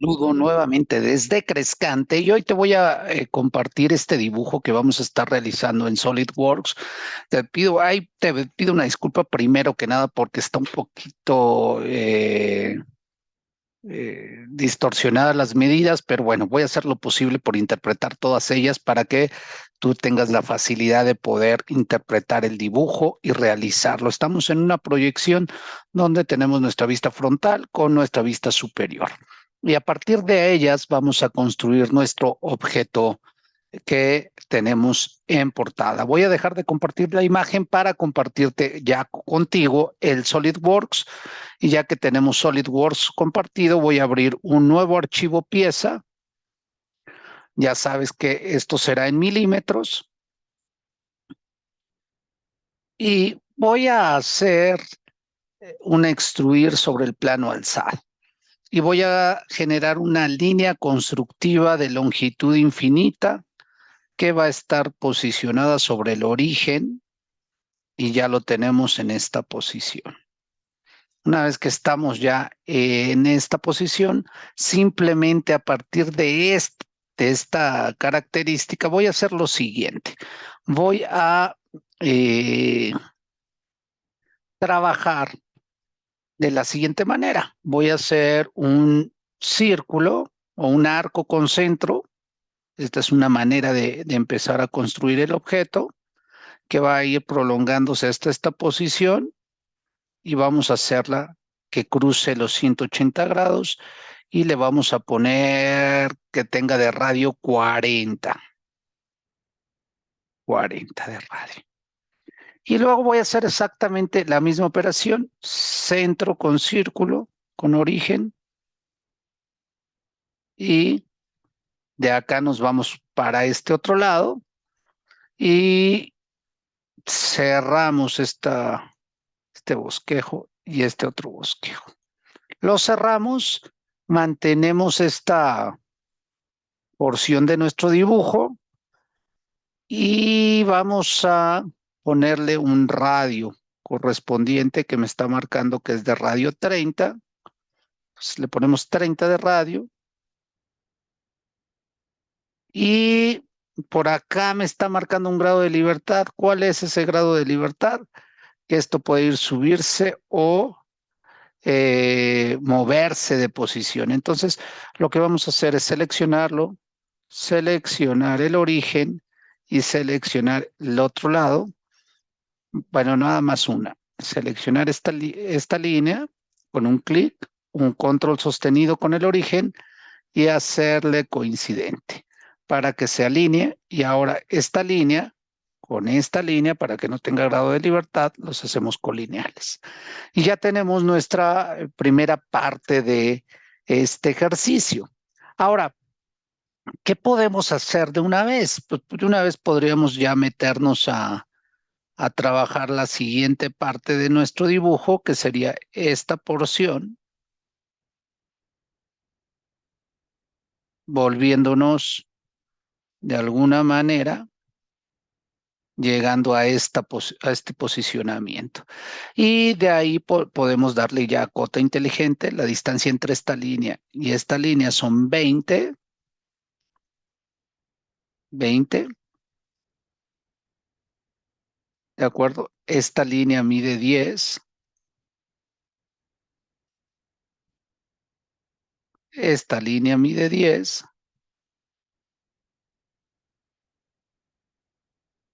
saludo nuevamente desde Crescante y hoy te voy a eh, compartir este dibujo que vamos a estar realizando en SolidWorks. Te pido, ay, te pido una disculpa primero que nada porque está un poquito eh, eh, distorsionadas las medidas, pero bueno, voy a hacer lo posible por interpretar todas ellas para que tú tengas la facilidad de poder interpretar el dibujo y realizarlo. Estamos en una proyección donde tenemos nuestra vista frontal con nuestra vista superior y a partir de ellas vamos a construir nuestro objeto que tenemos en portada. Voy a dejar de compartir la imagen para compartirte ya contigo el SolidWorks y ya que tenemos SolidWorks compartido voy a abrir un nuevo archivo pieza. Ya sabes que esto será en milímetros. Y voy a hacer eh, un extruir sobre el plano alzado y voy a generar una línea constructiva de longitud infinita que va a estar posicionada sobre el origen y ya lo tenemos en esta posición. Una vez que estamos ya en esta posición, simplemente a partir de, esta característica voy a hacer lo siguiente. Voy a eh, trabajar de la siguiente manera. Voy a hacer un círculo o un arco con centro. Esta es una manera de, empezar a construir el objeto que va a ir prolongándose hasta esta posición y vamos a hacerla que cruce los 180 grados y le vamos a poner que tenga de radio 40. 40 de radio. Y luego voy a hacer exactamente la misma operación, centro con círculo, con origen. Y de acá nos vamos para este otro lado. Y cerramos esta, este bosquejo y este otro bosquejo. Lo cerramos, mantenemos esta porción de nuestro dibujo y vamos a ponerle un radio correspondiente que me está marcando que es de radio 30. Pues le ponemos 30 de radio. Y por acá me está marcando un grado de libertad. ¿Cuál es ese grado de libertad? Que esto puede ir subirse o eh, moverse de posición. Entonces, lo que vamos a hacer es seleccionarlo, seleccionar el origen y seleccionar el otro lado bueno, nada más una. Seleccionar esta, esta línea con un clic, un control sostenido con el origen y hacerle coincidente para que se alinee. Y ahora esta línea con esta línea para que no tenga grado de libertad, los hacemos colineales. Y ya tenemos nuestra eh, primera parte de este ejercicio. Ahora, ¿qué podemos hacer de una vez? Pues de una vez podríamos ya meternos a, a trabajar la siguiente parte de nuestro dibujo, que sería esta porción, volviéndonos de alguna manera, llegando a, esta a este posicionamiento. Y de ahí podemos darle ya cota inteligente, la distancia entre esta línea y esta línea son 20, 20, ¿De acuerdo? Esta línea mide 10. Esta línea mide 10.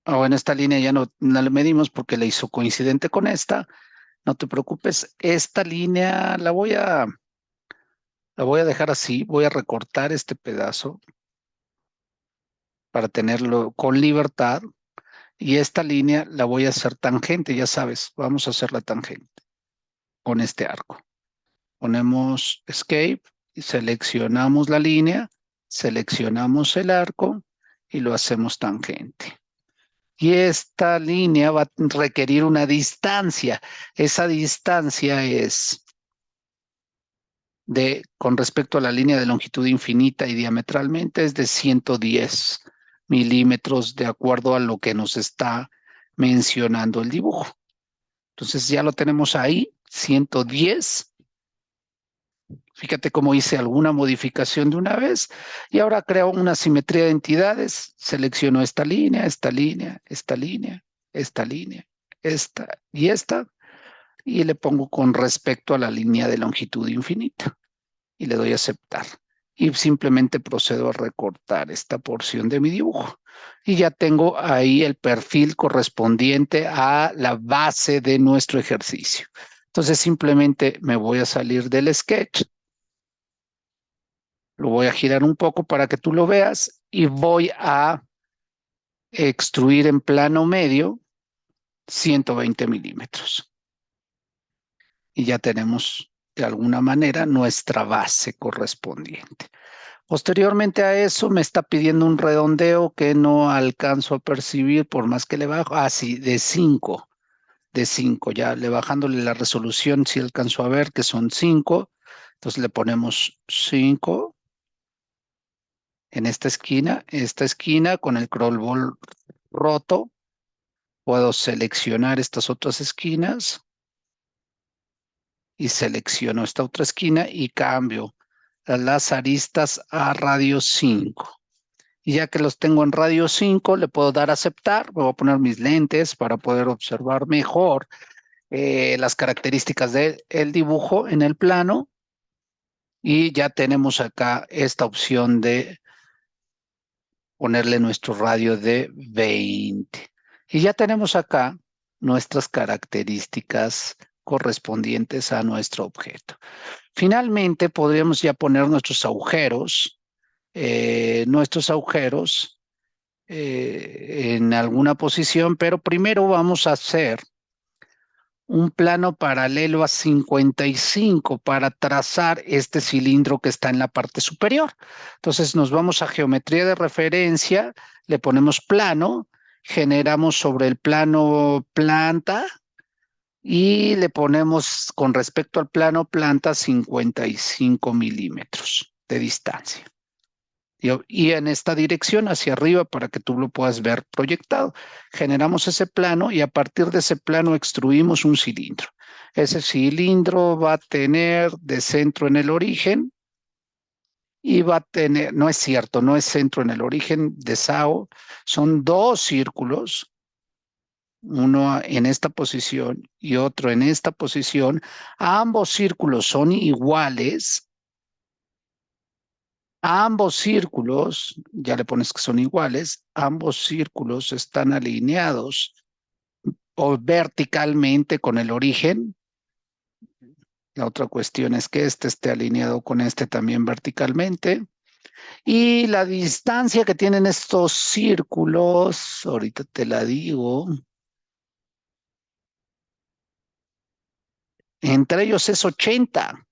Ah, bueno, esta línea ya no, no la medimos porque la hizo coincidente con esta. No te preocupes, esta línea la voy a, la voy a dejar así. Voy a recortar este pedazo para tenerlo con libertad. Y esta línea la voy a hacer tangente, ya sabes, vamos a hacer la tangente con este arco. Ponemos Escape y seleccionamos la línea, seleccionamos el arco y lo hacemos tangente. Y esta línea va a requerir una distancia. Esa distancia es de, con respecto a la línea de longitud infinita y diametralmente, es de 110 milímetros de acuerdo a lo que nos está mencionando el dibujo. Entonces ya lo tenemos ahí, 110. Fíjate cómo hice alguna modificación de una vez y ahora creo una simetría de entidades. Selecciono esta línea, esta línea, esta línea, esta línea, esta y esta y le pongo con respecto a la línea de longitud infinita y le doy a aceptar y simplemente procedo a recortar esta porción de mi dibujo. Y ya tengo ahí el perfil correspondiente a la base de nuestro ejercicio. Entonces simplemente me voy a salir del sketch. Lo voy a girar un poco para que tú lo veas y voy a extruir en plano medio 120 milímetros. Y ya tenemos de alguna manera nuestra base correspondiente. Posteriormente a eso me está pidiendo un redondeo que no alcanzo a percibir por más que le bajo. Ah, sí, de 5. De 5. Ya le bajándole la resolución si alcanzo a ver que son 5. Entonces le ponemos 5 en esta esquina. Esta esquina con el crawl ball roto. Puedo seleccionar estas otras esquinas y selecciono esta otra esquina y cambio las aristas a radio 5. Y ya que los tengo en radio 5, le puedo dar a aceptar. Me voy a poner mis lentes para poder observar mejor eh, las características del dibujo en el plano. Y ya tenemos acá esta opción de ponerle nuestro radio de 20. Y ya tenemos acá nuestras características correspondientes a nuestro objeto. Finalmente, podríamos ya poner nuestros agujeros, eh, nuestros agujeros eh, en alguna posición, pero primero vamos a hacer un plano paralelo a 55 para trazar este cilindro que está en la parte superior. Entonces nos vamos a geometría de referencia, le ponemos plano, generamos sobre el plano planta, y le ponemos con respecto al plano planta 55 milímetros de distancia. Y, en esta dirección hacia arriba para que tú lo puedas ver proyectado. Generamos ese plano y a partir de ese plano extruimos un cilindro. Ese cilindro va a tener de centro en el origen y va a tener, no es cierto, no es centro en el origen de SAO, son dos círculos uno en esta posición y otro en esta posición, ambos círculos son iguales, ambos círculos, ya le pones que son iguales, ambos círculos están alineados o verticalmente con el origen. La otra cuestión es que este esté alineado con este también verticalmente. Y la distancia que tienen estos círculos, ahorita te la digo, Entre ellos es 80.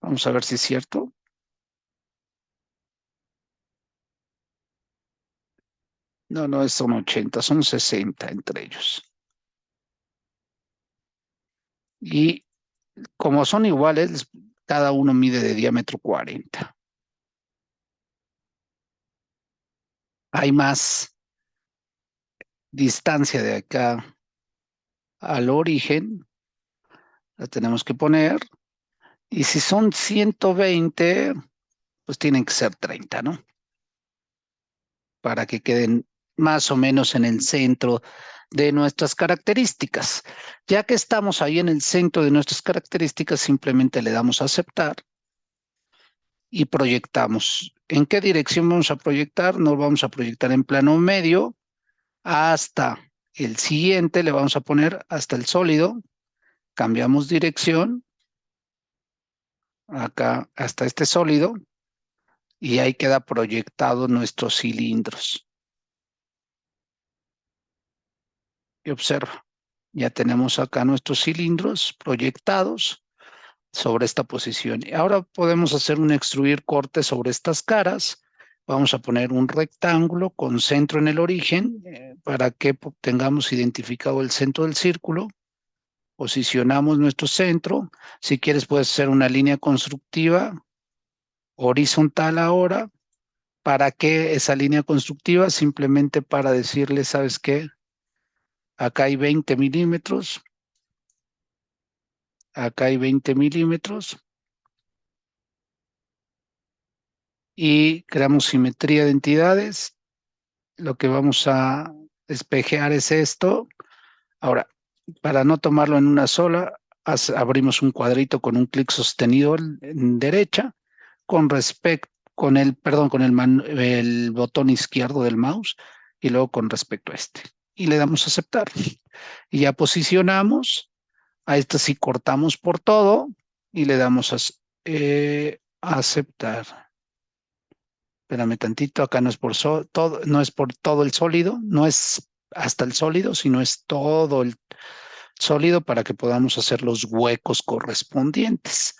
Vamos a ver si es cierto. No, no son 80, son 60 entre ellos. Y como son iguales, cada uno mide de diámetro 40. Hay más distancia de acá al origen la tenemos que poner. Y si son 120, pues tienen que ser 30, ¿no? Para que queden más o menos en el centro de nuestras características. Ya que estamos ahí en el centro de nuestras características, simplemente le damos a aceptar y proyectamos. ¿En qué dirección vamos a proyectar? Nos vamos a proyectar en plano medio hasta el siguiente, le vamos a poner hasta el sólido, cambiamos dirección, acá hasta este sólido, y ahí queda proyectado nuestros cilindros. Y observa, ya tenemos acá nuestros cilindros proyectados sobre esta posición. Ahora podemos hacer un extruir corte sobre estas caras. Vamos a poner un rectángulo con centro en el origen eh, para que tengamos identificado el centro del círculo posicionamos nuestro centro. Si quieres puedes hacer una línea constructiva horizontal ahora. ¿Para qué esa línea constructiva? Simplemente para decirle, ¿sabes qué? Acá hay 20 milímetros. Acá hay 20 milímetros. y creamos simetría de entidades. Lo que vamos a espejear es esto. Ahora, para no tomarlo en una sola, abrimos un cuadrito con un clic sostenido en derecha con respecto con el, perdón, con el, botón izquierdo del mouse y luego con respecto a este. Y le damos a aceptar. Y ya posicionamos. A este sí cortamos por todo y le damos a, eh, aceptar. Espérame tantito, acá no es por todo, no es por todo el sólido, no es hasta el sólido, sino es todo el sólido para que podamos hacer los huecos correspondientes.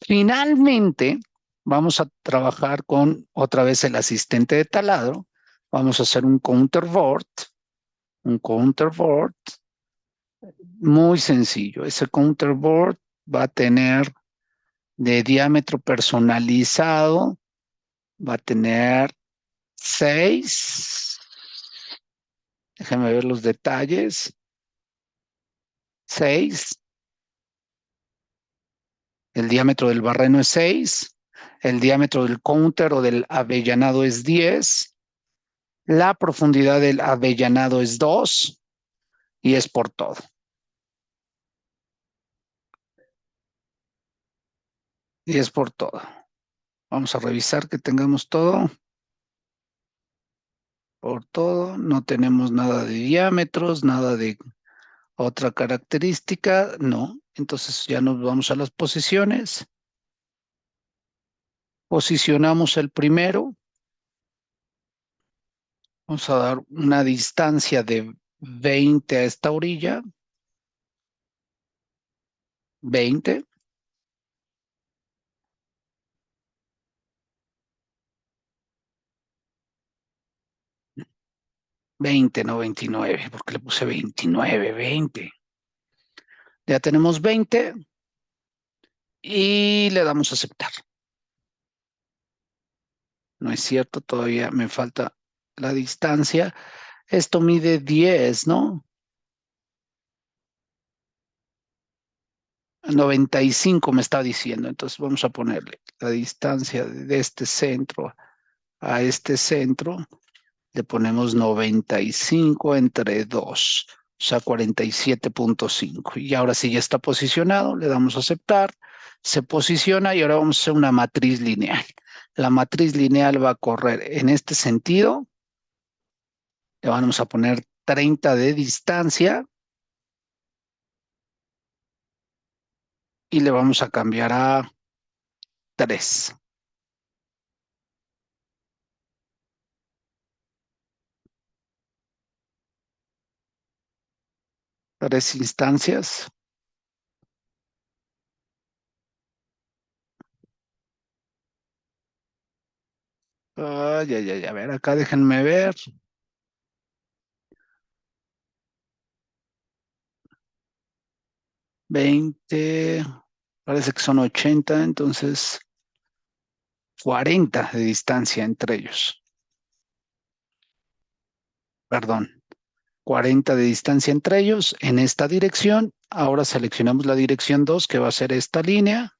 Finalmente, vamos a trabajar con otra vez el asistente de taladro. Vamos a hacer un counterboard, un counterboard muy sencillo. Ese counterboard va a tener de diámetro personalizado, va a tener seis. Déjenme ver los detalles. Seis. El diámetro del barreno es 6. El diámetro del counter o del avellanado es 10. La profundidad del avellanado es 2 y es por todo. Y es por todo. Vamos a revisar que tengamos todo. Por todo, no tenemos nada de diámetros, nada de otra característica, no. Entonces ya nos vamos a las posiciones. Posicionamos el primero. Vamos a dar una distancia de 20 a esta orilla. 20. Veinte, no veintinueve, porque le puse veintinueve, veinte. Ya tenemos veinte y le damos a aceptar. No es cierto, todavía me falta la distancia. Esto mide 10, ¿no? 95 me está diciendo, entonces vamos a ponerle la distancia de este centro a este centro, le ponemos 95 entre 2, o sea 47.5. Y ahora sí ya está posicionado, le damos a aceptar, se posiciona y ahora vamos a hacer una matriz lineal. La matriz lineal va a correr en este sentido. Le vamos a poner 30 de distancia. Y le vamos a cambiar a 3. Tres instancias. Ay, ay, ay, a ver, acá déjenme ver. Veinte, parece que son ochenta, entonces cuarenta de distancia entre ellos. Perdón, cuarenta de distancia entre ellos en esta dirección. Ahora seleccionamos la dirección 2, que va a ser esta línea.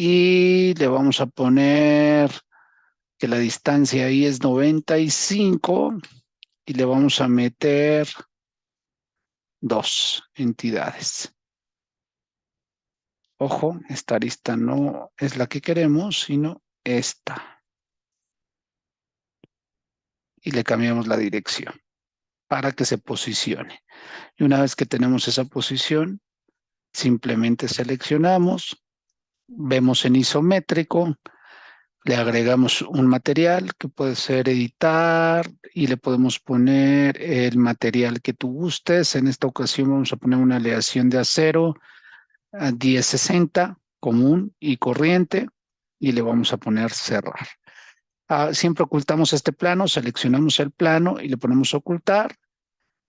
y le vamos a poner que la distancia ahí es 95 y le vamos a meter dos entidades. Ojo, esta arista no es la que queremos, sino esta. Y le cambiamos la dirección para que se posicione. Y una vez que tenemos esa posición, simplemente seleccionamos, vemos en isométrico, le agregamos un material que puede ser editar y le podemos poner el material que tú gustes. En esta ocasión vamos a poner una aleación de acero a 1060 común y corriente y le vamos a poner cerrar. Ah, siempre ocultamos este plano, seleccionamos el plano y le ponemos ocultar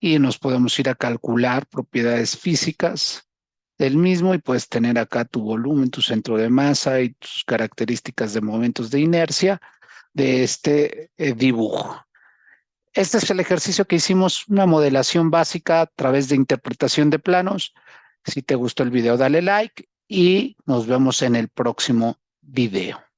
y nos podemos ir a calcular propiedades físicas del mismo y puedes tener acá tu volumen, tu centro de masa y tus características de momentos de inercia de este eh, dibujo. Este es el ejercicio que hicimos, una modelación básica a través de interpretación de planos. Si te gustó el video, dale like y nos vemos en el próximo video.